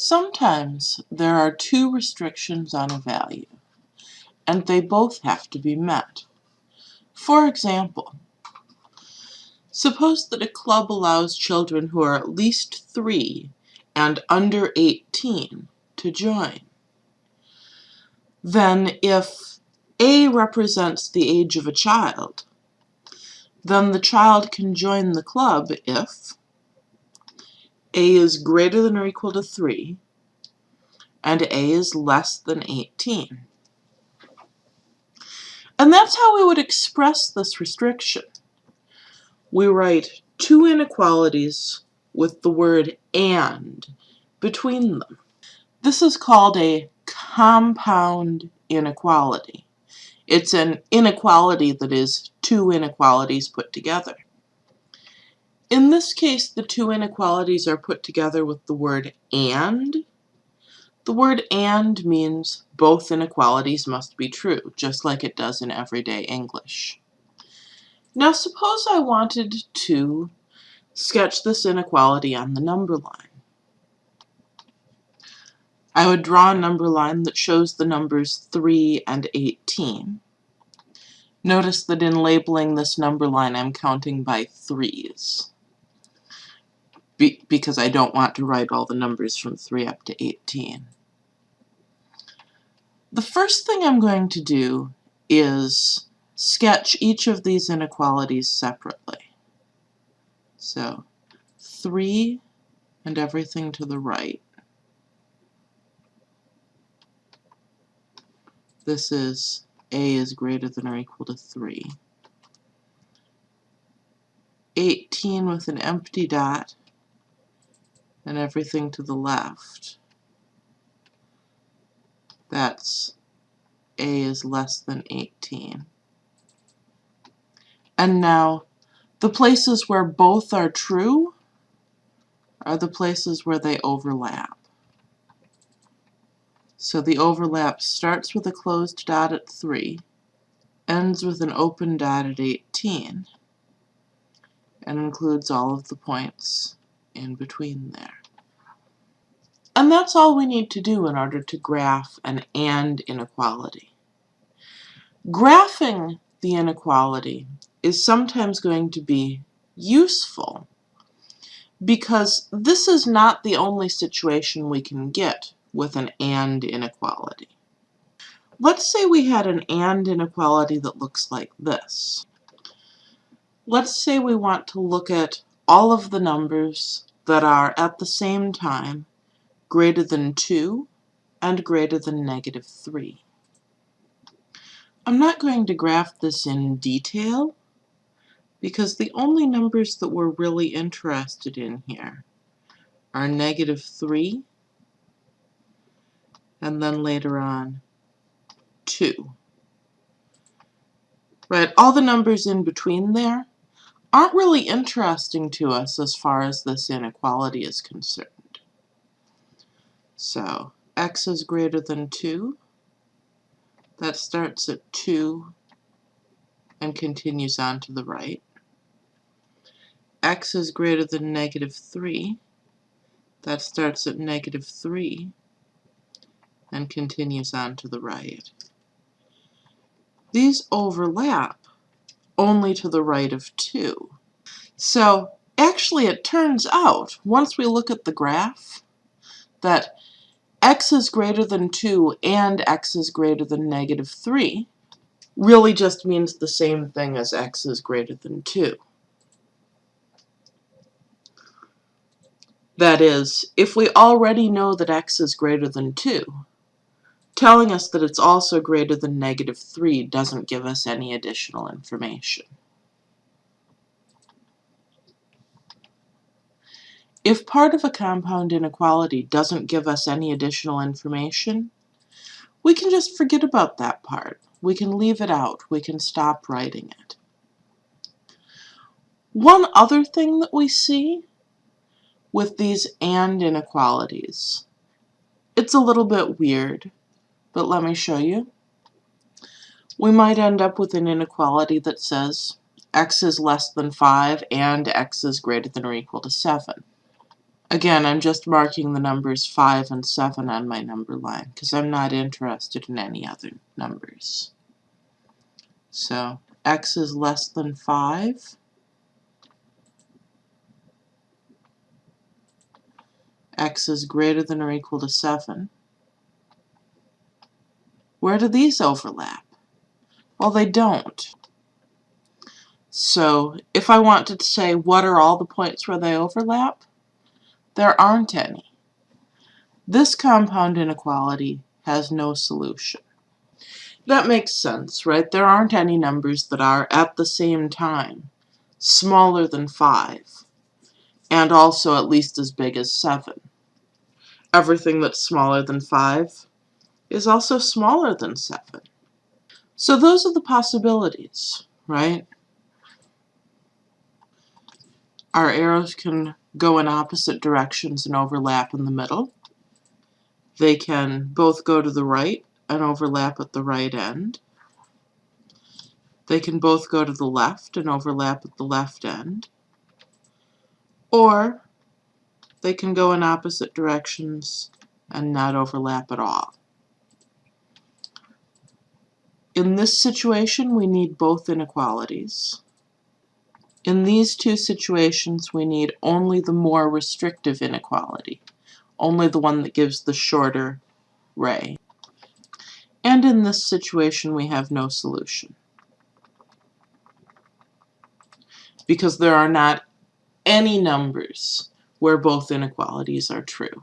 Sometimes there are two restrictions on a value, and they both have to be met. For example, suppose that a club allows children who are at least 3 and under 18 to join. Then if A represents the age of a child, then the child can join the club if A is greater than or equal to 3 and A is less than 18. And that's how we would express this restriction. We write two inequalities with the word AND between them. This is called a compound inequality. It's an inequality that is two inequalities put together. In this case, the two inequalities are put together with the word AND. The word AND means both inequalities must be true, just like it does in everyday English. Now suppose I wanted to sketch this inequality on the number line. I would draw a number line that shows the numbers 3 and 18. Notice that in labeling this number line I'm counting by threes Be because I don't want to write all the numbers from 3 up to 18. The first thing I'm going to do is sketch each of these inequalities separately. So 3 and everything to the right this is a is greater than or equal to 3. 18 with an empty dot and everything to the left. That's a is less than 18. And now, the places where both are true are the places where they overlap. So the overlap starts with a closed dot at 3, ends with an open dot at 18, and includes all of the points in between there. And that's all we need to do in order to graph an AND inequality. Graphing the inequality is sometimes going to be useful because this is not the only situation we can get with an AND inequality. Let's say we had an AND inequality that looks like this. Let's say we want to look at all of the numbers that are at the same time greater than 2 and greater than negative 3. I'm not going to graph this in detail because the only numbers that we're really interested in here are negative 3 and then later on 2. Right, all the numbers in between there aren't really interesting to us as far as this inequality is concerned. So x is greater than 2. That starts at 2 and continues on to the right. x is greater than negative 3. That starts at negative 3 and continues on to the right. These overlap only to the right of 2. So actually it turns out, once we look at the graph, that x is greater than 2 and x is greater than negative 3 really just means the same thing as x is greater than 2. That is, if we already know that x is greater than 2, Telling us that it's also greater than negative 3 doesn't give us any additional information. If part of a compound inequality doesn't give us any additional information, we can just forget about that part. We can leave it out. We can stop writing it. One other thing that we see with these AND inequalities, it's a little bit weird, but let me show you. We might end up with an inequality that says x is less than 5 and x is greater than or equal to 7. Again, I'm just marking the numbers 5 and 7 on my number line because I'm not interested in any other numbers. So x is less than 5. x is greater than or equal to 7. Where do these overlap? Well, they don't. So if I wanted to say what are all the points where they overlap, there aren't any. This compound inequality has no solution. That makes sense, right? There aren't any numbers that are, at the same time, smaller than 5, and also at least as big as 7. Everything that's smaller than 5 is also smaller than 7. So those are the possibilities, right? Our arrows can go in opposite directions and overlap in the middle. They can both go to the right and overlap at the right end. They can both go to the left and overlap at the left end. Or they can go in opposite directions and not overlap at all. In this situation, we need both inequalities. In these two situations, we need only the more restrictive inequality, only the one that gives the shorter ray. And in this situation, we have no solution. Because there are not any numbers where both inequalities are true.